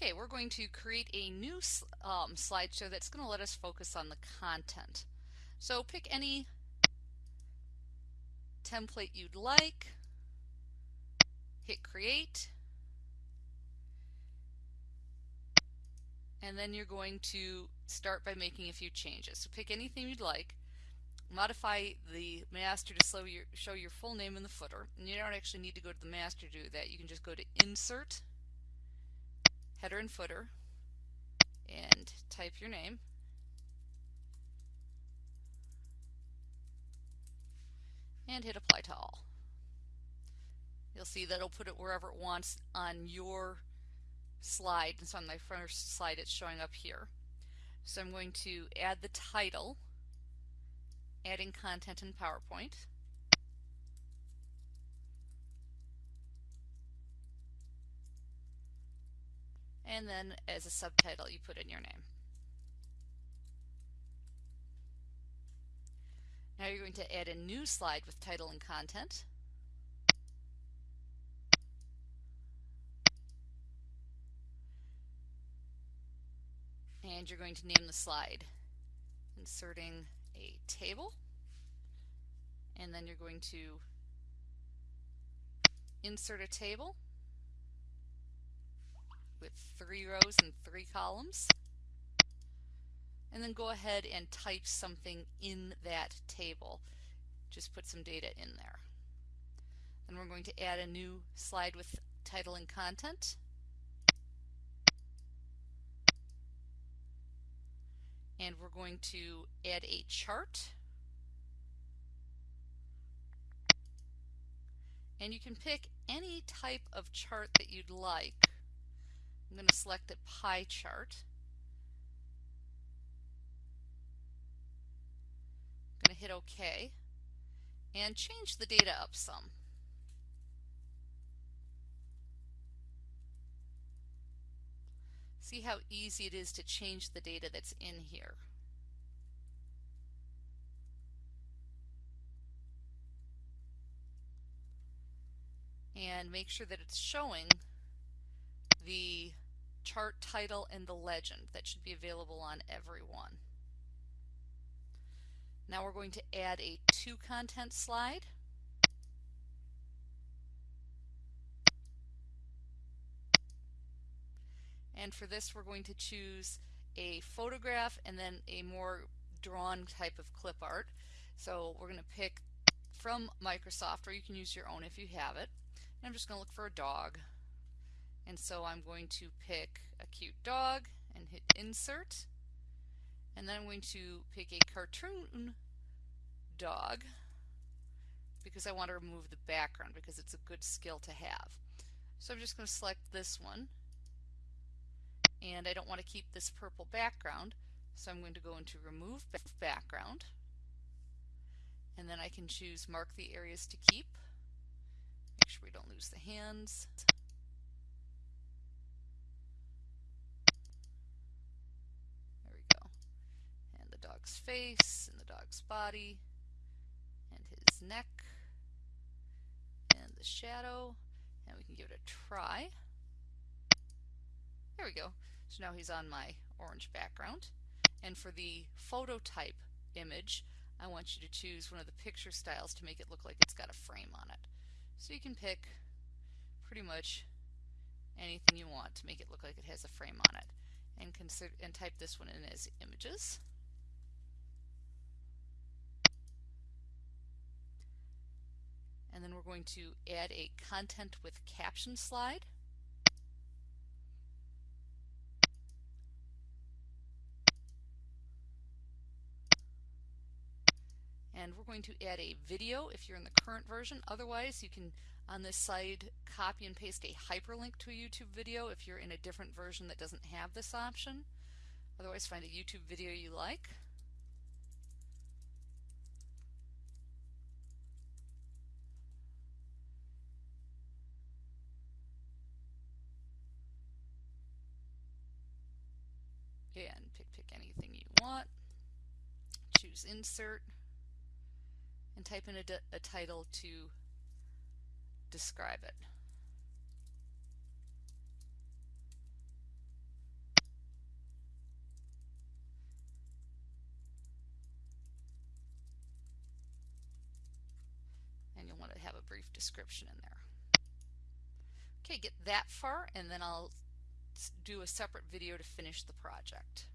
Okay, we're going to create a new um, slideshow that's going to let us focus on the content. So pick any template you'd like, hit create, and then you're going to start by making a few changes. So pick anything you'd like, modify the master to your, show your full name in the footer, and you don't actually need to go to the master to do that. You can just go to insert, header and footer, and type your name. and hit apply to all. You'll see that it'll put it wherever it wants on your slide. And so on my first slide it's showing up here. So I'm going to add the title, adding content in PowerPoint. And then as a subtitle you put in your name. Now you're going to add a new slide with title and content. And you're going to name the slide, inserting a table. And then you're going to insert a table with three rows and three columns and then go ahead and type something in that table. Just put some data in there. Then we're going to add a new slide with title and content. And we're going to add a chart. And you can pick any type of chart that you'd like. I'm going to select a pie chart. I'm going to hit OK and change the data up some. See how easy it is to change the data that's in here. And make sure that it's showing the chart title and the legend that should be available on every one. Now we're going to add a two content slide. And for this we're going to choose a photograph and then a more drawn type of clip art. So we're going to pick from Microsoft or you can use your own if you have it. And I'm just going to look for a dog. And so I'm going to pick a cute dog and hit insert. And then I'm going to pick a cartoon dog because I want to remove the background because it's a good skill to have. So I'm just going to select this one. And I don't want to keep this purple background so I'm going to go into remove background. And then I can choose mark the areas to keep. Make sure we don't lose the hands dog's face and the dog's body and his neck and the shadow and we can give it a try. There we go. So now he's on my orange background. And for the photo type image, I want you to choose one of the picture styles to make it look like it's got a frame on it. So you can pick pretty much anything you want to make it look like it has a frame on it. And, consider, and type this one in as images. And then we're going to add a content with caption slide. And we're going to add a video if you're in the current version. Otherwise, you can, on this side, copy and paste a hyperlink to a YouTube video if you're in a different version that doesn't have this option. Otherwise, find a YouTube video you like. pick anything you want, choose insert, and type in a, a title to describe it. And you'll want to have a brief description in there. Okay, get that far and then I'll do a separate video to finish the project.